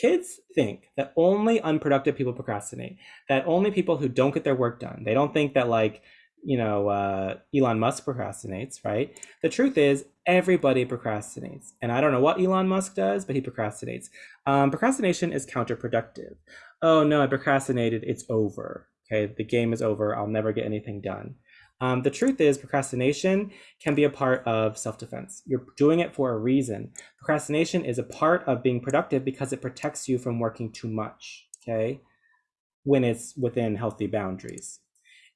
kids think that only unproductive people procrastinate, that only people who don't get their work done, they don't think that like, you know, uh, Elon Musk procrastinates, right? The truth is, everybody procrastinates. And I don't know what Elon Musk does, but he procrastinates. Um, procrastination is counterproductive. Oh no, I procrastinated, it's over. Okay, the game is over, I'll never get anything done. Um, the truth is, procrastination can be a part of self defense. You're doing it for a reason. Procrastination is a part of being productive because it protects you from working too much, okay, when it's within healthy boundaries.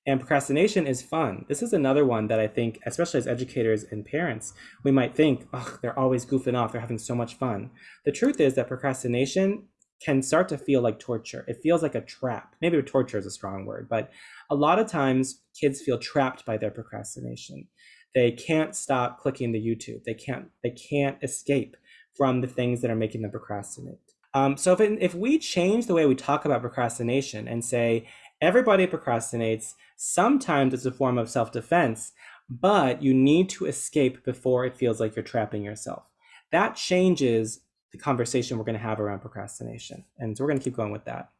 And procrastination is fun. This is another one that I think, especially as educators and parents, we might think, oh, they're always goofing off, they're having so much fun. The truth is that procrastination can start to feel like torture. It feels like a trap. Maybe torture is a strong word, but a lot of times kids feel trapped by their procrastination. They can't stop clicking the YouTube. They can't they can't escape from the things that are making them procrastinate. Um, so if, it, if we change the way we talk about procrastination and say everybody procrastinates, sometimes it's a form of self-defense, but you need to escape before it feels like you're trapping yourself. That changes the conversation we're going to have around procrastination. And so we're going to keep going with that.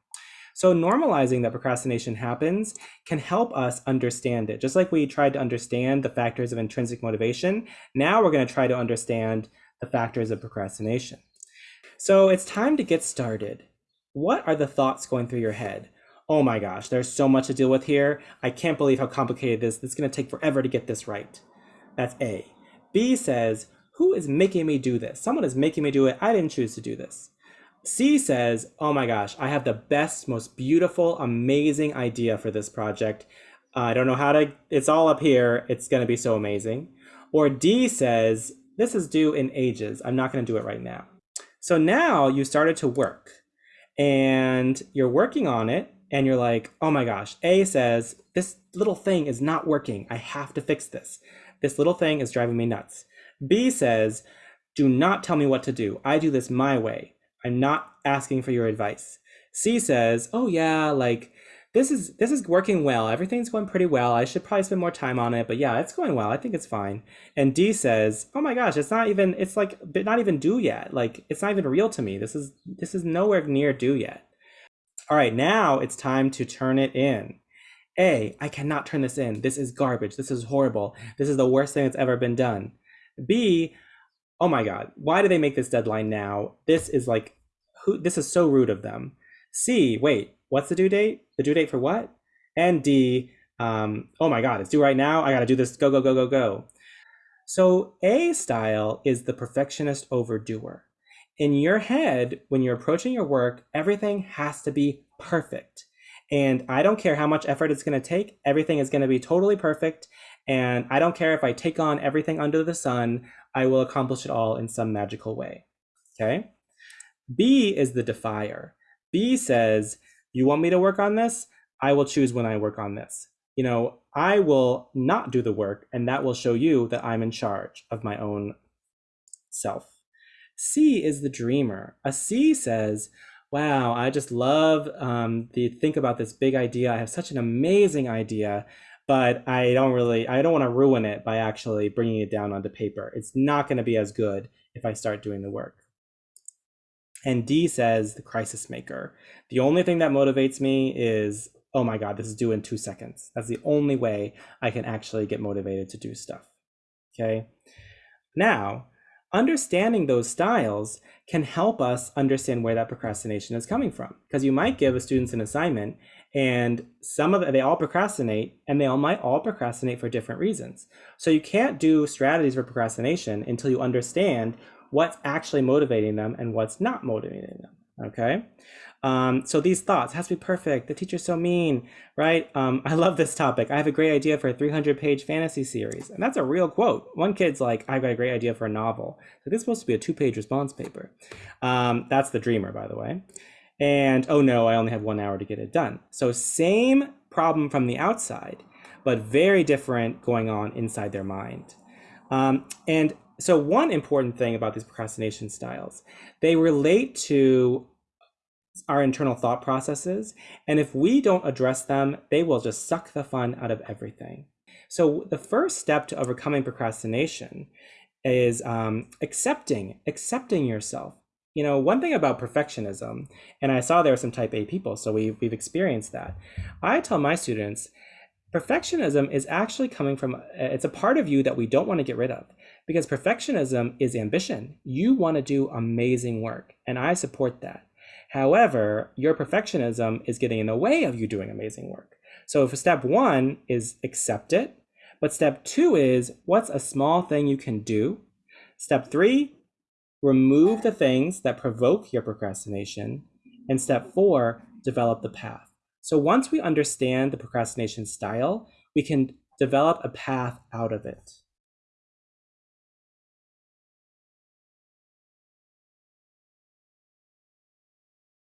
So normalizing that procrastination happens can help us understand it. Just like we tried to understand the factors of intrinsic motivation, now we're going to try to understand the factors of procrastination. So it's time to get started. What are the thoughts going through your head? Oh my gosh, there's so much to deal with here. I can't believe how complicated this is. It's going to take forever to get this right. That's A. B says, who is making me do this? Someone is making me do it. I didn't choose to do this. C says, oh my gosh, I have the best, most beautiful, amazing idea for this project. Uh, I don't know how to, it's all up here. It's going to be so amazing. Or D says, this is due in ages. I'm not going to do it right now. So now you started to work and you're working on it and you're like, oh my gosh, A says, this little thing is not working. I have to fix this. This little thing is driving me nuts. B says, do not tell me what to do. I do this my way. I'm not asking for your advice. C says, oh yeah, like this is this is working well. Everything's going pretty well. I should probably spend more time on it, but yeah, it's going well. I think it's fine. And D says, "Oh my gosh, it's not even it's like not even due yet. Like it's not even real to me. This is this is nowhere near due yet." All right, now it's time to turn it in. A, I cannot turn this in. This is garbage. This is horrible. This is the worst thing that's ever been done. B, oh my God, why do they make this deadline now? This is like, who? This is so rude of them. C, wait, what's the due date? The due date for what? And D, um, oh my God, it's due right now. I got to do this. Go, go, go, go, go. So A style is the perfectionist overdoer. In your head, when you're approaching your work, everything has to be perfect. And I don't care how much effort it's going to take, everything is going to be totally perfect. And I don't care if I take on everything under the sun, I will accomplish it all in some magical way. Okay. B is the defier. B says, You want me to work on this? I will choose when I work on this. You know, I will not do the work, and that will show you that I'm in charge of my own self. C is the dreamer. A C says, Wow, I just love um, the think about this big idea. I have such an amazing idea but I don't really, I don't want to ruin it by actually bringing it down onto paper. It's not going to be as good if I start doing the work. And D says the crisis maker. The only thing that motivates me is, oh my God, this is due in two seconds. That's the only way I can actually get motivated to do stuff. Okay. Now, understanding those styles can help us understand where that procrastination is coming from. Because you might give a students an assignment and some of they all procrastinate and they all might all procrastinate for different reasons. So you can't do strategies for procrastination until you understand what's actually motivating them and what's not motivating them. Okay. Um, so these thoughts has to be perfect. The teacher's so mean, right? Um, I love this topic. I have a great idea for a 300 page fantasy series. And that's a real quote. One kid's like, I've got a great idea for a novel. So this is supposed to be a two page response paper. Um, that's the dreamer, by the way and oh no, I only have one hour to get it done. So same problem from the outside, but very different going on inside their mind. Um, and so one important thing about these procrastination styles, they relate to our internal thought processes. And if we don't address them, they will just suck the fun out of everything. So the first step to overcoming procrastination is um, accepting, accepting yourself you know, one thing about perfectionism, and I saw there were some type A people, so we've, we've experienced that. I tell my students, perfectionism is actually coming from, it's a part of you that we don't want to get rid of because perfectionism is ambition. You want to do amazing work, and I support that. However, your perfectionism is getting in the way of you doing amazing work. So if step one is accept it, but step two is what's a small thing you can do? Step three, remove the things that provoke your procrastination. And step four, develop the path. So once we understand the procrastination style, we can develop a path out of it.